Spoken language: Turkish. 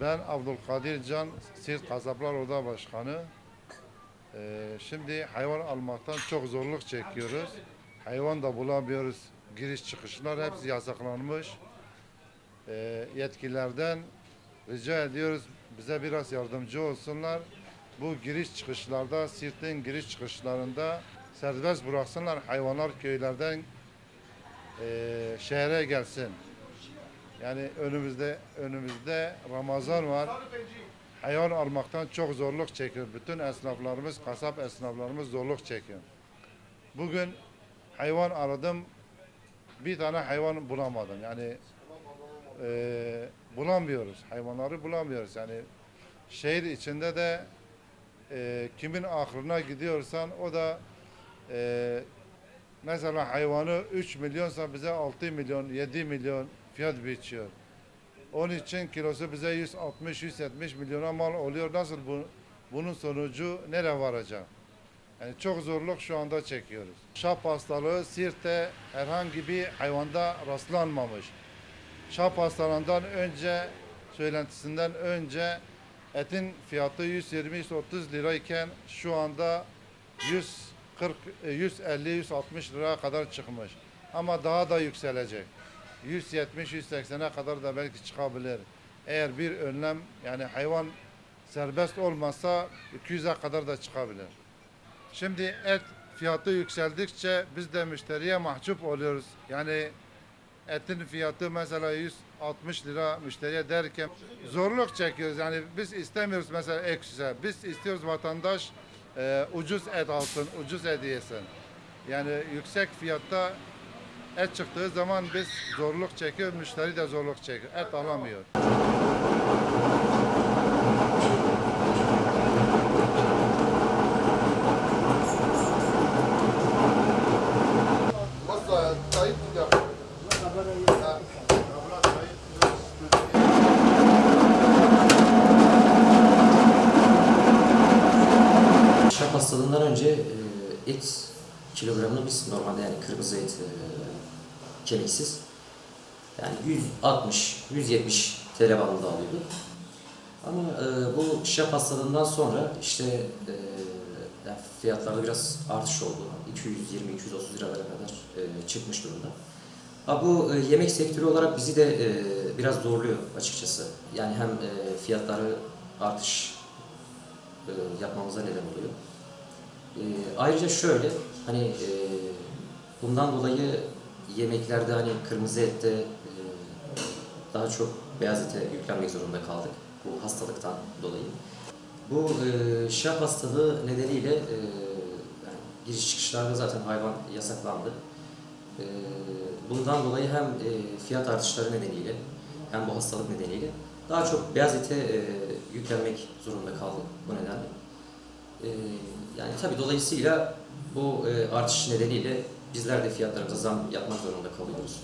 Ben Abdülkadir Can, Siirt Kasaplar Oda Başkanı. Ee, şimdi hayvan almaktan çok zorluk çekiyoruz. Hayvan da bulamıyoruz. Giriş çıkışlar hepsi yasaklanmış. Ee, yetkililerden rica ediyoruz bize biraz yardımcı olsunlar. Bu giriş çıkışlarda, Siirt'in giriş çıkışlarında serbest bıraksınlar hayvanlar köylerden eee şehre gelsin. Yani önümüzde önümüzde Ramazan var. Hayvan almaktan çok zorluk çekiyor. Bütün esnaflarımız, kasap esnaflarımız zorluk çekiyor. Bugün hayvan aradım. Bir tane hayvan bulamadım. Yani eee, bulamıyoruz. Hayvanları bulamıyoruz. Yani şehir içinde de eee, kimin aklına gidiyorsan o da eee, mesela hayvanı 3 milyonsa bize 6 milyon, 7 milyon fiyat biçiyor. Onun için kilosu bize 160-170 milyona mal oluyor. Nasıl bu, bunun sonucu nereye varacak? Yani çok zorluk şu anda çekiyoruz. Şap hastalığı Siirt'te herhangi bir hayvanda rastlanmamış. Şap hastalığından önce, söylentisinden önce etin fiyatı 120-130 lirayken şu anda 140, 150-160 liraya kadar çıkmış. Ama daha da yükselecek. 170-180'e kadar da belki çıkabilir. Eğer bir önlem yani hayvan serbest olmazsa 200'e kadar da çıkabilir. Şimdi et fiyatı yükseldikçe biz de müşteriye mahcup oluyoruz. Yani etin fiyatı mesela 160 lira müşteriye derken zorluk çekiyoruz. Yani biz istemiyoruz mesela ekstra. Biz istiyoruz vatandaş e, ucuz et alsın, ucuz et yesin. Yani yüksek fiyatta et çıktığı zaman biz zorluk çekiyor, müşteri de zorluk çekiyor. Et alamıyor. Şap hastalığından önce e, et kilogramını biz normalde yani kırmızı et e, kemiksiz yani 160-170 TL bandında alıyorduk. Ama e, bu şap hastalığından sonra işte e, yani fiyatlarda biraz artış oldu. 220-230 liralara kadar e, çıkmış durumda. Ha, bu e, yemek sektörü olarak bizi de e, biraz zorluyor açıkçası. Yani hem e, fiyatları artış e, yapmamıza neden oluyor. E, ayrıca şöyle, hani e, bundan dolayı yemeklerde hani kırmızı ette e, daha çok beyaz ete yüklenmek zorunda kaldık bu hastalıktan dolayı. Bu e, şap hastalığı nedeniyle e, yani giriş çıkışlarda zaten hayvan yasaklandı. E, bundan dolayı hem e, fiyat artışları nedeniyle hem bu hastalık nedeniyle daha çok beyaz ete e, yüklenmek zorunda kaldık bu nedenle. E, yani tabii dolayısıyla bu e, artış nedeniyle bizler de fiyatlarımıza zam yapmak zorunda kalıyoruz.